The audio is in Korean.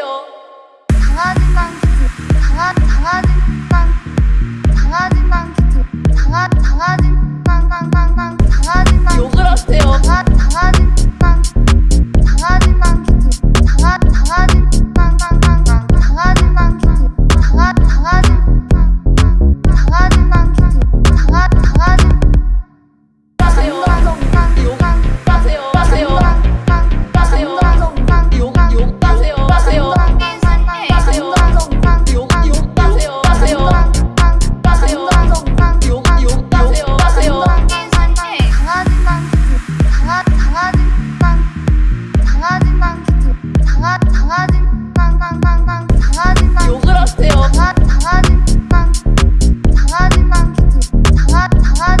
장아진당 키트 장아 장아진 장아진 땅땅땅땅 장아진 땅. 욕을 하세요. 장아 장아진 땅. 장아진 땅. 장아 장아